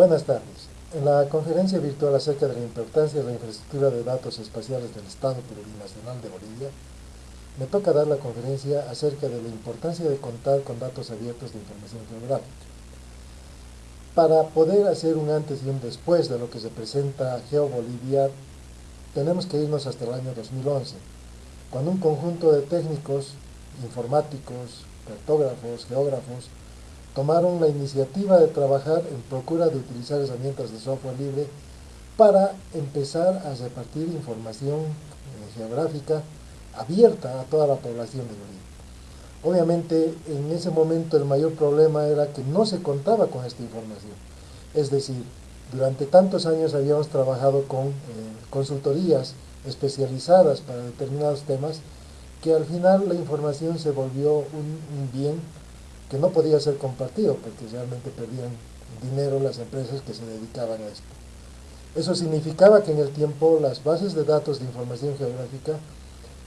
Buenas tardes. En la conferencia virtual acerca de la importancia de la infraestructura de datos espaciales del Estado Plurinacional de Bolivia, me toca dar la conferencia acerca de la importancia de contar con datos abiertos de información geográfica. Para poder hacer un antes y un después de lo que se presenta GeoBolivia, tenemos que irnos hasta el año 2011, cuando un conjunto de técnicos, informáticos, cartógrafos, geógrafos, tomaron la iniciativa de trabajar en procura de utilizar herramientas de software libre para empezar a repartir información eh, geográfica abierta a toda la población de Bolivia. Obviamente, en ese momento el mayor problema era que no se contaba con esta información. Es decir, durante tantos años habíamos trabajado con eh, consultorías especializadas para determinados temas que al final la información se volvió un bien que no podía ser compartido porque realmente perdían dinero las empresas que se dedicaban a esto. Eso significaba que en el tiempo las bases de datos de información geográfica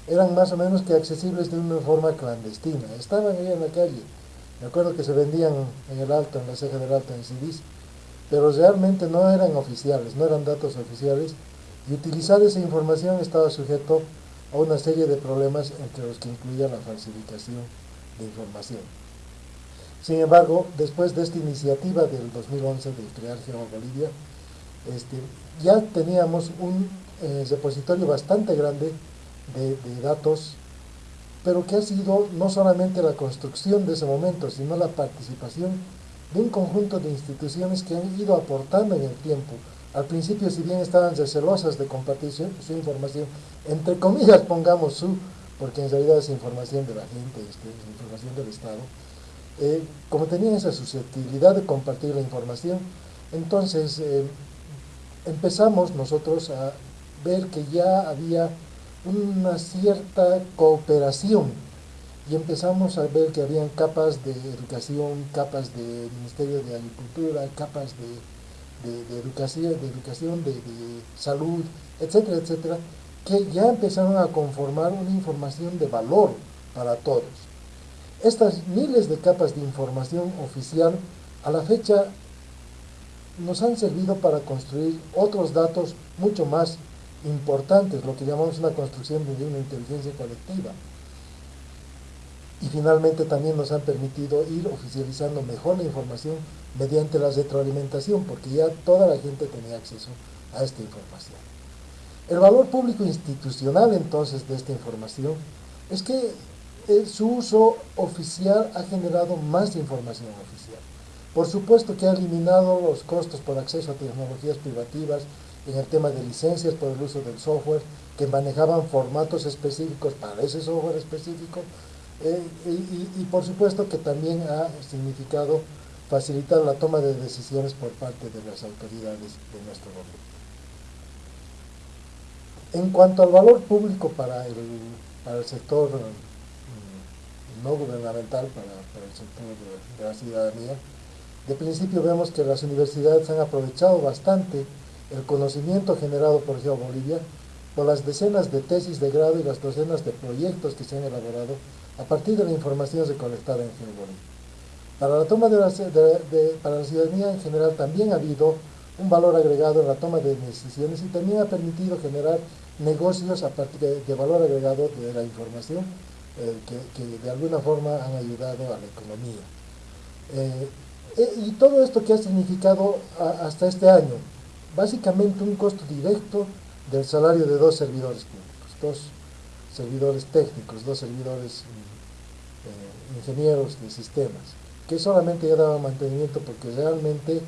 eran más o menos que accesibles de una forma clandestina. Estaban ahí en la calle. Me acuerdo que se vendían en el alto, en la ceja del alto, en CDs, pero realmente no eran oficiales, no eran datos oficiales, y utilizar esa información estaba sujeto a una serie de problemas entre los que incluía la falsificación de información. Sin embargo, después de esta iniciativa del 2011 de crear GeoBolivia, este, ya teníamos un eh, repositorio bastante grande de, datos, pero que ha sido no solamente la construcción de ese momento, sino la participación de un conjunto de instituciones que han ido aportando en el tiempo. Al principio, si bien estaban recelosas de compartir su, información, entre comillas pongamos su, porque en realidad es información de la gente, este, es información del Estado, eh, como tenían esa susceptibilidad de compartir la información, entonces eh, empezamos nosotros a ver que ya había una cierta cooperación y empezamos a ver que habían capas de educación, capas de Ministerio de Agricultura, capas de, educación, de, educación de, salud, etcétera, etcétera, que ya empezaron a conformar una información de valor para todos. Estas miles de capas de información oficial a la fecha nos han servido para construir otros datos mucho más importantes, lo que llamamos una construcción de una inteligencia colectiva. Y finalmente también nos han permitido ir oficializando mejor la información mediante la retroalimentación, porque ya toda la gente tenía acceso a esta información. El valor público institucional entonces de esta información es que su uso oficial ha generado más información oficial. Por supuesto que ha eliminado los costos por acceso a tecnologías privativas en el tema de licencias por el uso del software, que manejaban formatos específicos para ese software específico, eh, y, por supuesto que también ha significado facilitar la toma de decisiones por parte de las autoridades de nuestro gobierno. En cuanto al valor público para el, para el sector no gubernamental para, el sector de, la ciudadanía. De principio vemos que las universidades han aprovechado bastante el conocimiento generado por GeoBolivia por las decenas de tesis de grado y las docenas de proyectos que se han elaborado a partir de la información recolectada en GeoBolivia. Para la toma de para la ciudadanía en general también ha habido un valor agregado en la toma de decisiones y también ha permitido generar negocios a partir de valor agregado de la información eh, que, de alguna forma han ayudado a la economía. Eh, eh, y todo esto que ha significado hasta este año, básicamente un costo directo del salario de dos servidores públicos, dos servidores técnicos, dos servidores ingenieros de sistemas, que solamente ya daban mantenimiento porque realmente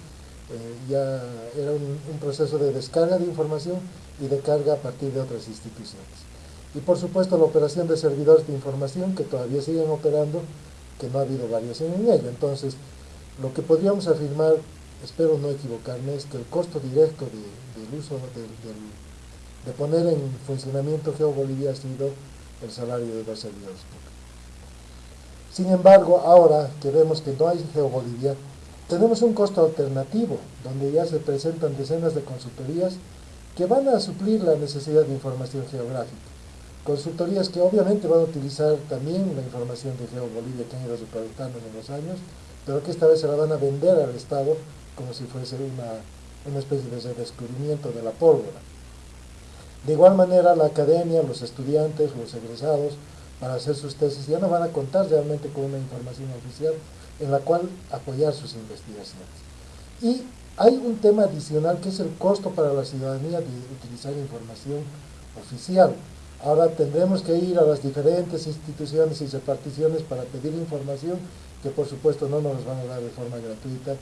ya era un proceso de descarga de información y de carga a partir de otras instituciones. Y por supuesto la operación de servidores de información que todavía siguen operando, que no ha habido variación en ello. Entonces, lo que podríamos afirmar, espero no equivocarme, es que el costo directo del uso de, poner en funcionamiento GeoBolivia ha sido el salario de los servidores. Sin embargo, ahora que vemos que no hay GeoBolivia, tenemos un costo alternativo, donde ya se presentan decenas de consultorías que van a suplir la necesidad de información geográfica consultorías que obviamente van a utilizar también la información de GeoBolivia que han ido recolectando en los años, pero que esta vez se la van a vender al Estado como si fuese una, una especie de redescubrimiento de la pólvora. De igual manera, la academia, los estudiantes, los egresados, para hacer sus tesis, ya no van a contar realmente con una información oficial en la cual apoyar sus investigaciones. Y hay un tema adicional que es el costo para la ciudadanía de utilizar información oficial. Ahora tendremos que ir a las diferentes instituciones y reparticiones para pedir información que por supuesto no nos van a dar de forma gratuita,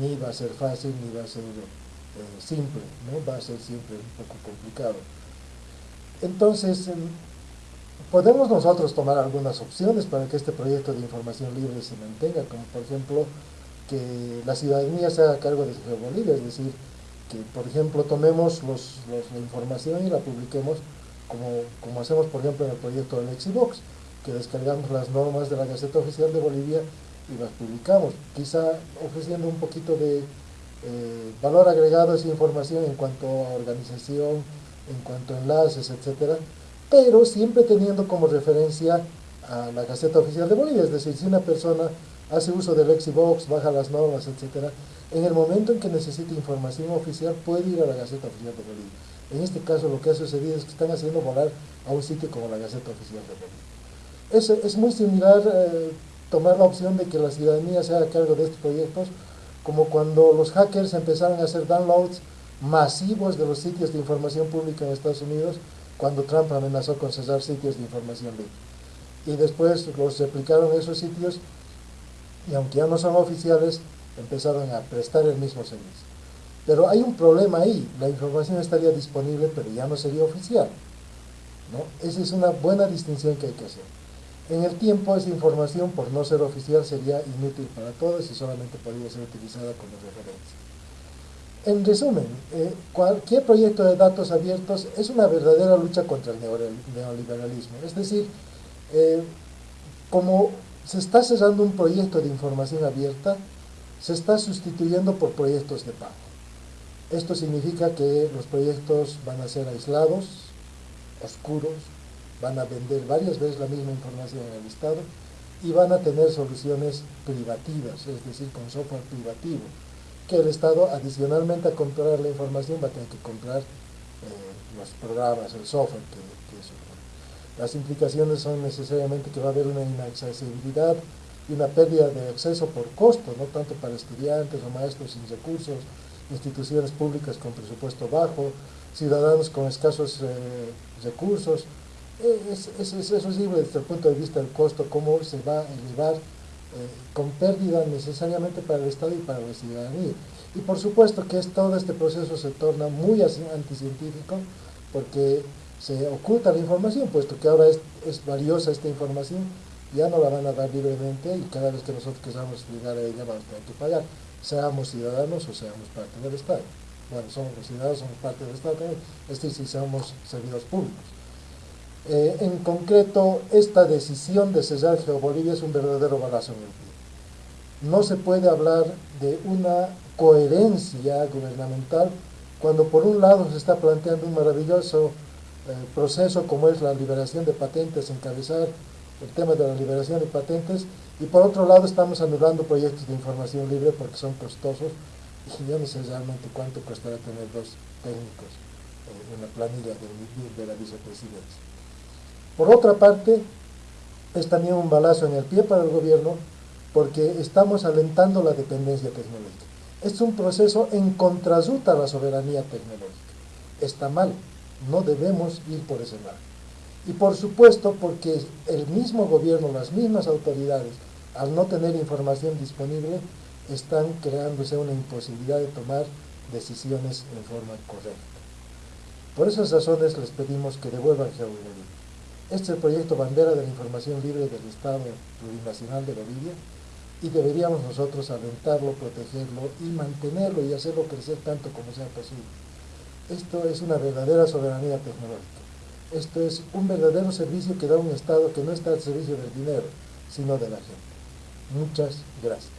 ni va a ser fácil, ni va a ser eh, simple, ¿no? va a ser siempre un poco complicado. Entonces, em, podemos nosotros tomar algunas opciones para que este proyecto de información libre se mantenga, como por ejemplo que la ciudadanía se haga cargo de su Bolivia, es decir, que por ejemplo tomemos la información y la publiquemos como, como hacemos por ejemplo en el proyecto del Lexibox, que descargamos las normas de la Gaceta Oficial de Bolivia y las publicamos, quizá ofreciendo un poquito de eh, valor agregado a esa información en cuanto a organización, en cuanto a enlaces, etcétera, pero siempre teniendo como referencia a la Gaceta Oficial de Bolivia, es decir, si una persona hace uso del Lexibox, baja las normas, etcétera, en el momento en que necesite información oficial puede ir a la Gaceta Oficial de Bolivia. En este caso lo que ha sucedido es que están haciendo volar a un sitio como la Gaceta Oficial de Bolivia. Es, es muy similar eh, tomar la opción de que la ciudadanía se haga cargo de estos proyectos, como cuando los hackers empezaron a hacer downloads masivos de los sitios de información pública en Estados Unidos, cuando Trump amenazó con cerrar sitios de información libre. Y después los replicaron esos sitios y aunque ya no son oficiales, empezaron a prestar el mismo servicio. Pero hay un problema ahí, la información estaría disponible, pero ya no sería oficial. ¿no? Esa es una buena distinción que hay que hacer. En el tiempo, esa información, por no ser oficial, sería inútil para todos y solamente podría ser utilizada como referencia. En resumen, eh, cualquier proyecto de datos abiertos es una verdadera lucha contra el neoliberalismo. Es decir, eh, como se está cerrando un proyecto de información abierta, se está sustituyendo por proyectos de pago. Esto significa que los proyectos van a ser aislados, oscuros, van a vender varias veces la misma información en el Estado y van a tener soluciones privativas, es decir, con software privativo, que el Estado adicionalmente a comprar la información va a tener que comprar eh, los programas, el software que, que las implicaciones son necesariamente que va a haber una inaccesibilidad y una pérdida de acceso por costo, no tanto para estudiantes o maestros sin recursos, instituciones públicas con presupuesto bajo, ciudadanos con escasos eh, recursos. Eh, es, es, es, desde el punto de vista del costo, cómo se va a elevar eh, con pérdida necesariamente para el Estado y para la ciudadanía. Y por supuesto que es, todo este proceso se torna muy anticientífico, porque se oculta la información, puesto que ahora es, valiosa esta información, ya no la van a dar libremente y cada vez que nosotros queramos llegar a ella vamos a tener que pagar, seamos ciudadanos o seamos parte del Estado. Bueno, somos ciudadanos, somos parte del Estado es decir, somos servidores públicos. Eh, en concreto, esta decisión de cerrar Geobolivia es un verdadero balazo en el pie. No se puede hablar de una coherencia gubernamental cuando por un lado se está planteando un maravilloso proceso como es la liberación de patentes, encabezar el tema de la liberación de patentes y por otro lado estamos anulando proyectos de información libre porque son costosos y yo no sé realmente cuánto costará tener dos técnicos en la planilla de, de la vicepresidencia. Por otra parte, es también un balazo en el pie para el gobierno porque estamos alentando la dependencia tecnológica. Es un proceso en contrasuta a la soberanía tecnológica. Está mal, no debemos ir por ese lado. Y por supuesto porque el mismo gobierno, las mismas autoridades, al no tener información disponible, están creándose una imposibilidad de tomar decisiones en forma correcta. Por esas razones les pedimos que devuelvan GeoBolivia. Este es el proyecto bandera de la información libre del Estado Plurinacional de Bolivia y deberíamos nosotros alentarlo, protegerlo y mantenerlo y hacerlo crecer tanto como sea posible. Esto es una verdadera soberanía tecnológica. Esto es un verdadero servicio que da un Estado que no está al servicio del dinero, sino de la gente. Muchas gracias.